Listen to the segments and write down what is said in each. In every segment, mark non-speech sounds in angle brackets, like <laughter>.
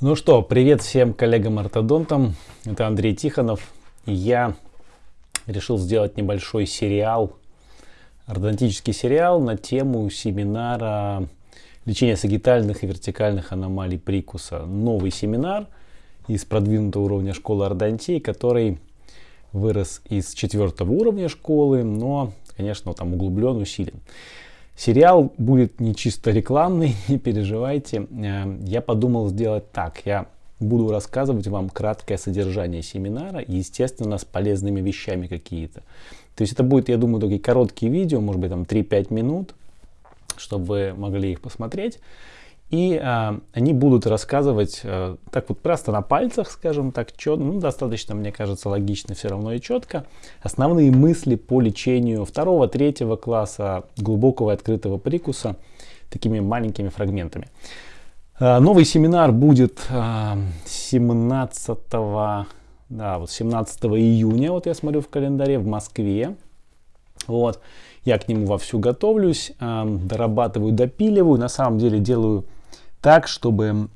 Ну что, привет всем коллегам-ортодонтам. Это Андрей Тихонов. Я решил сделать небольшой сериал, ортодонтический сериал на тему семинара лечения сагитальных и вертикальных аномалий прикуса. Новый семинар из продвинутого уровня школы ортодонтии, который вырос из четвертого уровня школы, но, конечно, там углублен, усилен. Сериал будет не чисто рекламный, <laughs> не переживайте. Э, я подумал сделать так. Я буду рассказывать вам краткое содержание семинара, естественно, с полезными вещами какие-то. То есть это будет, я думаю, такие короткие видео, может быть, там 3-5 минут, чтобы вы могли их посмотреть. И а, они будут рассказывать а, так вот просто на пальцах, скажем так, четко, ну, достаточно, мне кажется, логично все равно и четко. Основные мысли по лечению второго, третьего класса глубокого и открытого прикуса такими маленькими фрагментами. А, новый семинар будет а, 17, да, вот 17 июня, вот я смотрю в календаре, в Москве. Вот. Я к нему вовсю готовлюсь, дорабатываю, допиливаю. На самом деле делаю так, чтобы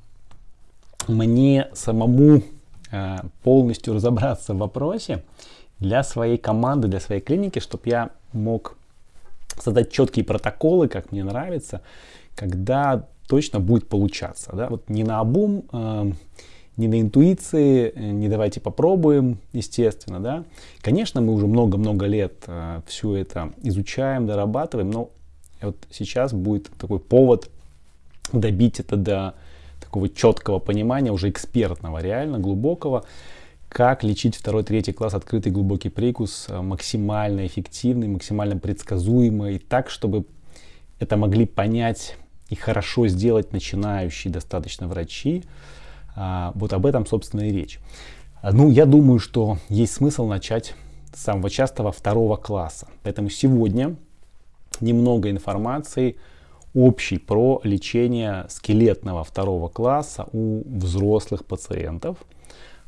мне самому э, полностью разобраться в вопросе для своей команды, для своей клиники, чтобы я мог создать четкие протоколы, как мне нравится, когда точно будет получаться. Да? Вот не на обум, э, не на интуиции, не давайте попробуем, естественно. Да? Конечно, мы уже много-много лет э, все это изучаем, дорабатываем, но вот сейчас будет такой повод добить это до такого четкого понимания, уже экспертного, реально глубокого, как лечить второй, третий класс открытый глубокий прикус э, максимально эффективный, максимально предсказуемый, так, чтобы это могли понять и хорошо сделать начинающие достаточно врачи. А, вот об этом, собственно, и речь. Ну, я думаю, что есть смысл начать с самого частого второго класса. Поэтому сегодня немного информации общий про лечение скелетного второго класса у взрослых пациентов.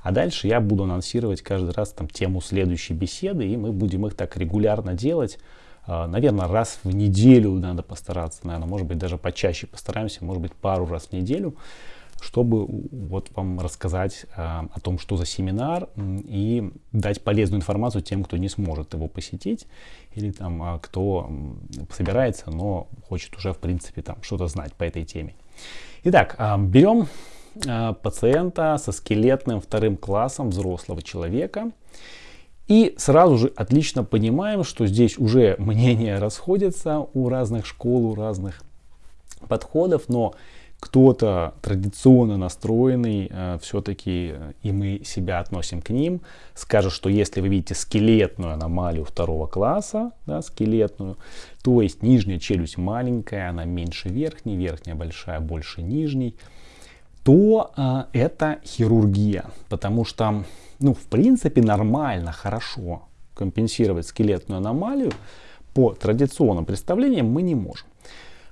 А дальше я буду анонсировать каждый раз там тему следующей беседы, и мы будем их так регулярно делать. А, наверное, раз в неделю надо постараться, наверное, может быть, даже почаще постараемся, может быть, пару раз в неделю чтобы вот вам рассказать а, о том, что за семинар и дать полезную информацию тем, кто не сможет его посетить или там а, кто собирается, но хочет уже в принципе там что-то знать по этой теме. Итак, а, берем а, пациента со скелетным вторым классом взрослого человека и сразу же отлично понимаем, что здесь уже <laughs> мнения расходятся у разных школ, у разных подходов, но кто-то традиционно настроенный, э, все-таки, э, и мы себя относим к ним, скажет, что если вы видите скелетную аномалию второго класса, да, скелетную, то есть нижняя челюсть маленькая, она меньше верхней, верхняя большая, больше нижней, то э, это хирургия, потому что, ну, в принципе, нормально, хорошо компенсировать скелетную аномалию по традиционным представлениям мы не можем.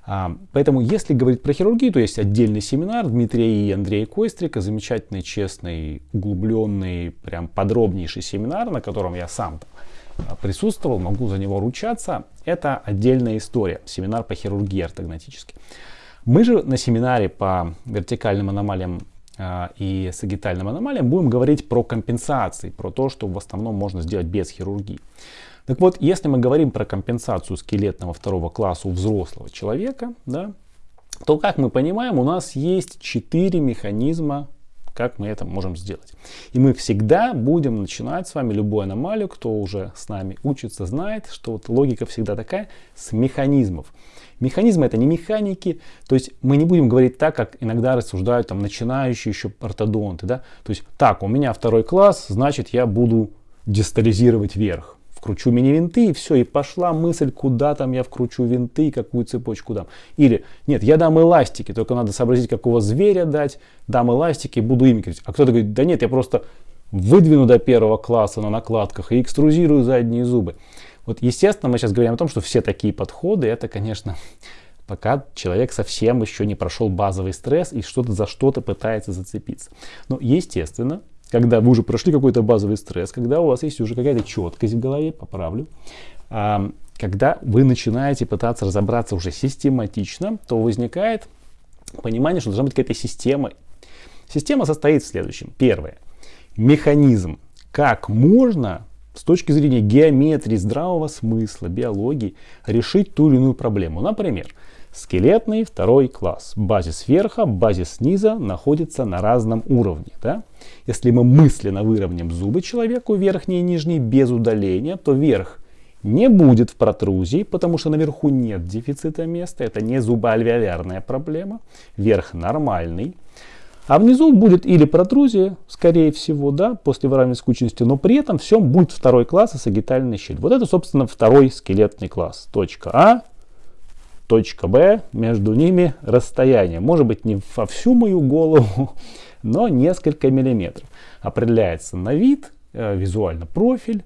А, поэтому, если говорить про хирургию, то есть отдельный семинар Дмитрия и Андрея Койстрика, замечательный, честный, углубленный, прям подробнейший семинар, на котором я сам а, присутствовал, могу за него ручаться. Это отдельная история, семинар по хирургии ортогнатической. Мы же на семинаре по вертикальным аномалиям э, и сагитальным аномалиям будем говорить про компенсации, про то, что в основном можно сделать без хирургии. Так вот, если мы говорим про компенсацию скелетного второго класса у взрослого человека, да, то, как мы понимаем, у нас есть четыре механизма, как мы это можем сделать. И мы всегда будем начинать с вами любую аномалию, кто уже с нами учится, знает, что вот логика всегда такая, с механизмов. Механизмы это не механики, то есть мы не будем говорить так, как иногда рассуждают там начинающие еще ортодонты, да, то есть так, у меня второй класс, значит я буду дистализировать вверх вкручу мини-винты, и все, и пошла мысль, куда там я вкручу винты, какую цепочку дам. Или, нет, я дам эластики, только надо сообразить, какого зверя дать, дам эластики, буду ими крутить. А кто-то говорит, да нет, я просто выдвину до первого класса на накладках и экструзирую задние зубы. Вот, естественно, мы сейчас говорим о том, что все такие подходы, это, конечно, <laughs> пока человек совсем еще не прошел базовый стресс и что-то за что-то пытается зацепиться. Но, естественно, когда вы уже прошли какой-то базовый стресс, когда у вас есть уже какая-то четкость в голове, поправлю, а, когда вы начинаете пытаться разобраться уже систематично, то возникает понимание, что должна быть какая-то система. Система состоит в следующем. Первое. Механизм. Как можно с точки зрения геометрии, здравого смысла, биологии решить ту или иную проблему. Например, скелетный второй класс. Базис верха, базис низа находится на разном уровне. Да? Если мы мысленно выровняем зубы человеку, верхние и нижние, без удаления, то верх не будет в протрузии, потому что наверху нет дефицита места. Это не зубоальвеолярная проблема. Верх нормальный. А внизу будет или протрузия, скорее всего, да, после выравнивания скучности, но при этом всем будет второй класс и сагитальная щель. Вот это, собственно, второй скелетный класс. Точка А, точка Б, между ними расстояние. Может быть, не во всю мою голову, <laughs> но несколько миллиметров. Определяется на вид, э, визуально профиль,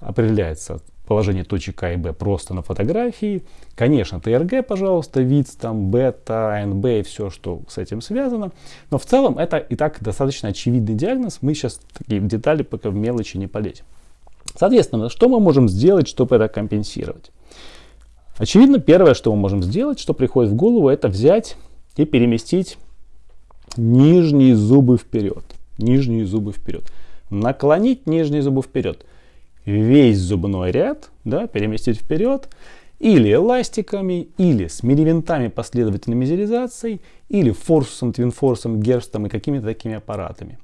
определяется положение точек А и Б просто на фотографии. Конечно, ТРГ, пожалуйста, вид, там, бета, АНБ и все, что с этим связано. Но в целом это и так достаточно очевидный диагноз. Мы сейчас такие детали пока в мелочи не полезем. Соответственно, что мы можем сделать, чтобы это компенсировать? Очевидно, первое, что мы можем сделать, что приходит в голову, это взять и переместить нижние зубы вперед. Нижние зубы вперед. Наклонить нижние зубы вперед весь зубной ряд, да, переместить вперед, или эластиками, или с миривинтами последовательной мизеризацией, или форсусом, твинфорсом, герстом и какими-то такими аппаратами.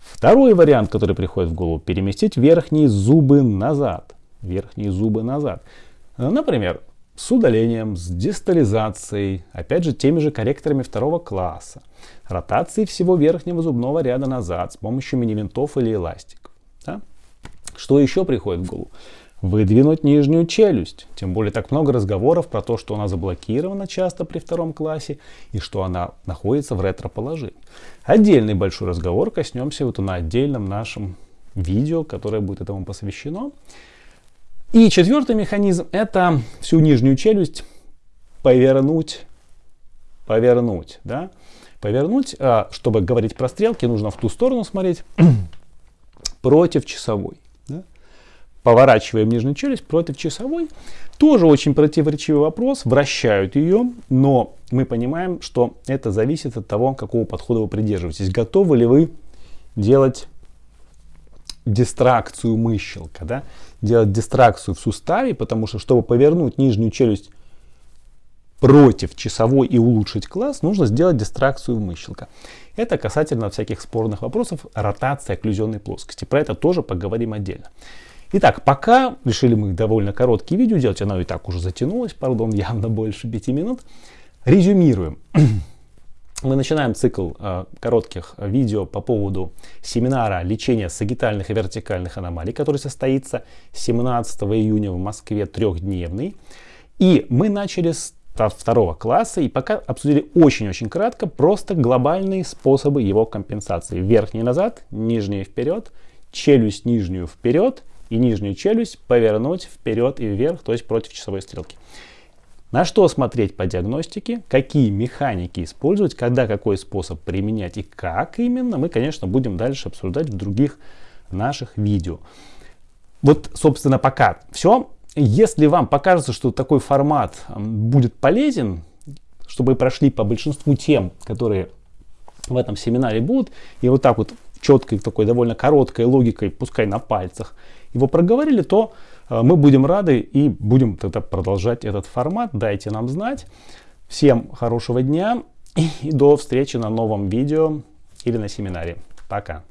Второй вариант, который приходит в голову, переместить верхние зубы назад. Верхние зубы назад. Например, с удалением, с дистализацией, опять же теми же корректорами второго класса, ротацией всего верхнего зубного ряда назад с помощью мини-винтов или эластиков. Да? Что еще приходит в голову? Выдвинуть нижнюю челюсть. Тем более так много разговоров про то, что она заблокирована часто при втором классе и что она находится в ретро-положении. Отдельный большой разговор коснемся вот на отдельном нашем видео, которое будет этому посвящено. И четвертый механизм это всю нижнюю челюсть повернуть, повернуть, да, повернуть, а, чтобы говорить про стрелки, нужно в ту сторону смотреть, <clears throat> против часовой поворачиваем нижнюю челюсть против часовой. Тоже очень противоречивый вопрос, вращают ее, но мы понимаем, что это зависит от того, какого подхода вы придерживаетесь. Готовы ли вы делать дистракцию мыщелка, да? Делать дистракцию в суставе, потому что, чтобы повернуть нижнюю челюсть против часовой и улучшить класс, нужно сделать дистракцию мыщелка. Это касательно всяких спорных вопросов ротации окклюзионной плоскости. Про это тоже поговорим отдельно. Итак, пока решили мы довольно короткие видео делать, оно и так уже затянулось, пардон, <laughs> явно больше 5 минут. Резюмируем. <clears throat> Мы начинаем цикл э, коротких видео по поводу семинара лечения сагитальных и вертикальных аномалий, который состоится 17 июня в Москве, трехдневный. И мы начали с второго класса и пока обсудили очень-очень кратко просто глобальные способы его компенсации. Верхний назад, нижний вперед, челюсть нижнюю вперед и нижнюю челюсть повернуть вперед и вверх, то есть против часовой стрелки. На что смотреть по диагностике, какие механики использовать, когда какой способ применять и как именно, мы, конечно, будем дальше обсуждать в других наших видео. Вот, собственно, пока все. Если вам покажется, что такой формат будет полезен, чтобы прошли по большинству тем, которые в этом семинаре будут, и вот так вот четкой, такой довольно короткой логикой, пускай на пальцах, его проговорили, то э, мы будем рады и будем тогда продолжать этот формат. Дайте нам знать. Всем хорошего дня и до встречи на новом видео или на семинаре. Пока.